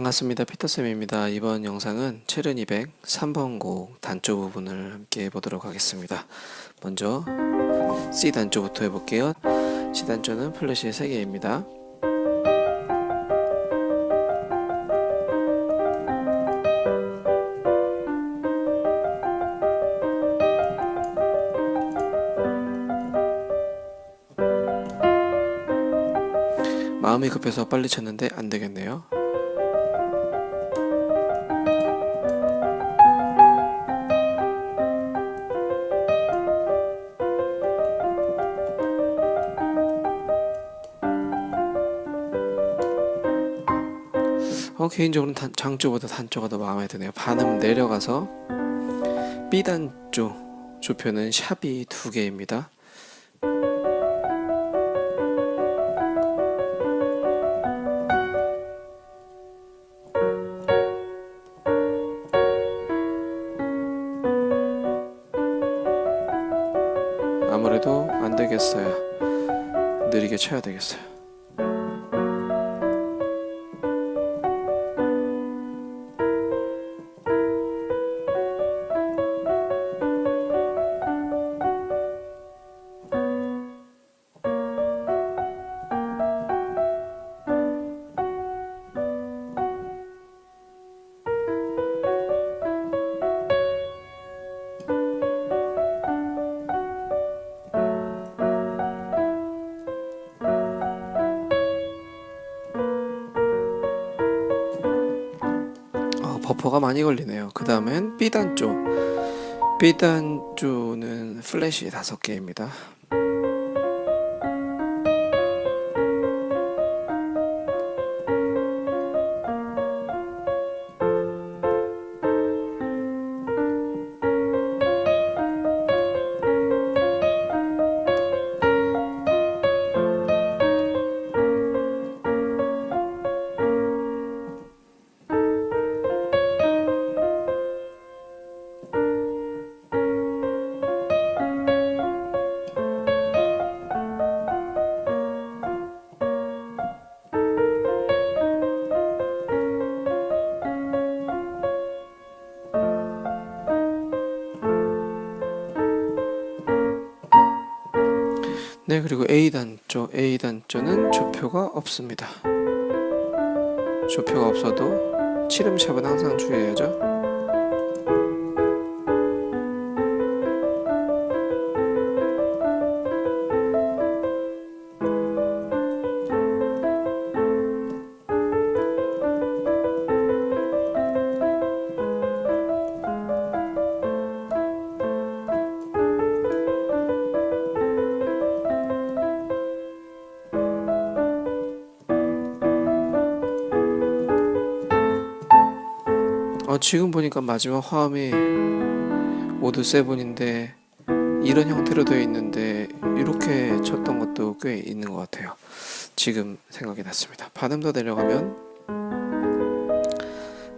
반갑습니다. 피터쌤입니다. 이번 영상은 체른 200 3번 곡 단조 부분을 함께 해보도록 하겠습니다. 먼저 C 단조부터 해볼게요. C 단조는 플래시 3개입니다. 마음이 급해서 빨리 쳤는데 안 되겠네요. 어, 개인적으로는 단, 장조보다 단조가 더 마음에 드네요. 반음 내려가서 B단조 조표는 샵이 두 개입니다. 아무래도 안 되겠어요. 느리게 쳐야 되겠어요. 버퍼가 많이 걸리네요. 그 다음엔 B단조. B단조는 플래시 다섯 개입니다. 네, 그리고 A단조. A단조는 조표가 없습니다. 조표가 없어도 치름샵은 항상 주의해야죠. 어, 지금 보니까 마지막 화음이 모두 세븐인데 이런 형태로 되어 있는데 이렇게 쳤던 것도 꽤 있는 것 같아요. 지금 생각이 났습니다. 반음 더 내려가면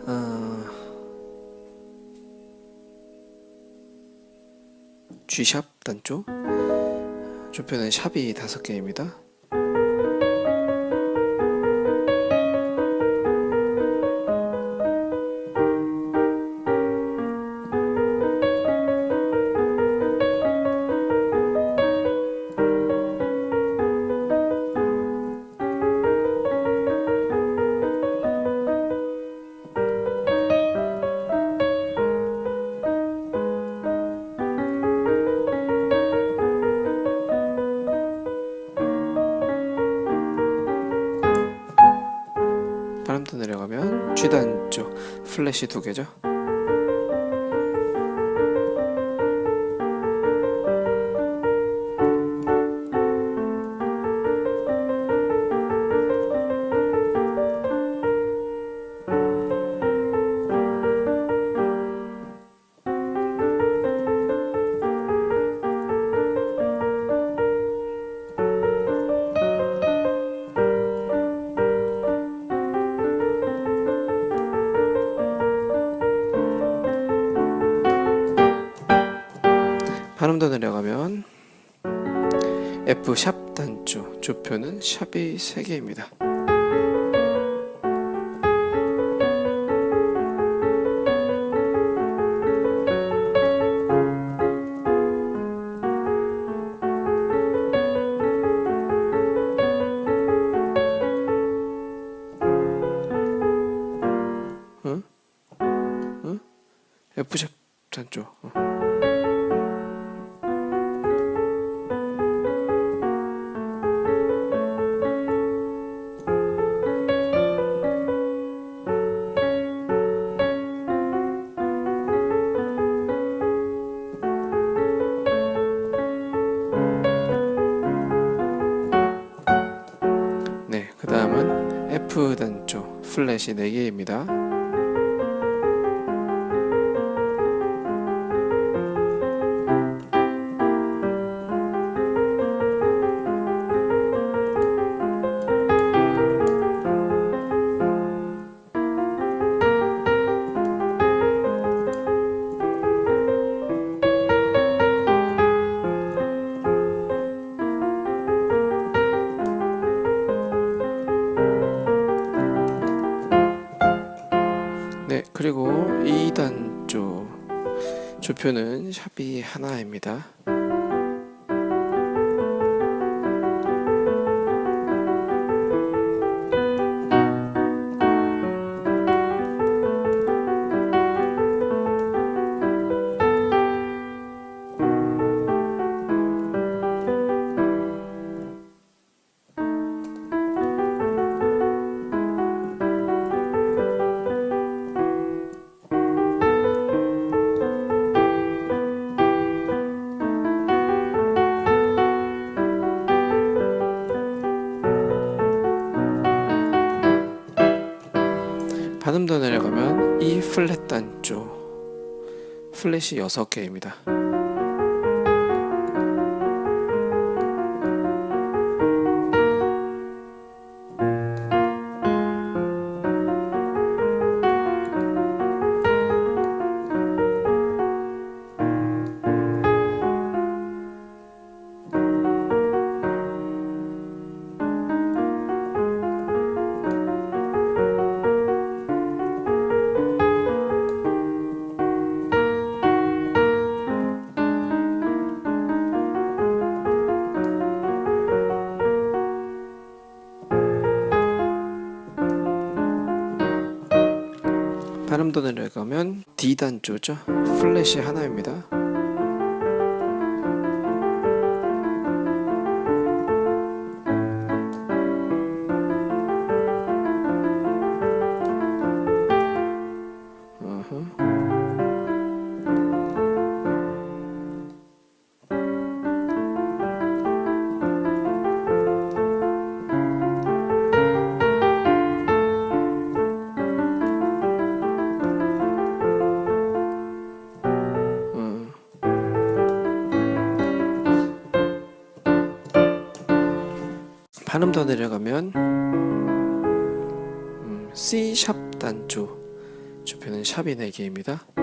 어, G샵 단조 조표는 샵이 다섯 개입니다. 플래시 두 개죠. F 샵 단조 조표는 샵이 3개입니다. F샵 단조 어. 플랫이 4개입니다. 조표는 샵이 하나입니다. 반음 더 내려가면 E 플랫 단조 플랫이 6개입니다. 반음 더 내려가면 D 단조죠. 플랫이 하나입니다. 반음 더 내려가면 음, C 샵 단조 조표는 샵이 4개입니다.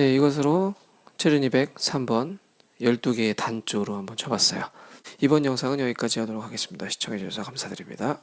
네, 이것으로 체르니 103번 12개의 단조로 한번 쳐봤어요. 이번 영상은 여기까지 하도록 하겠습니다. 시청해주셔서 감사드립니다.